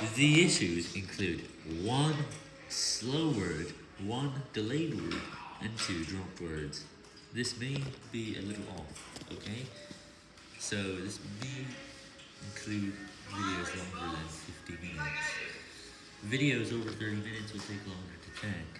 The issues include one slow word, one delayed word, and two dropped words. This may be a little off, okay? So this may include videos longer than 50 minutes. Videos over 30 minutes will take longer to check.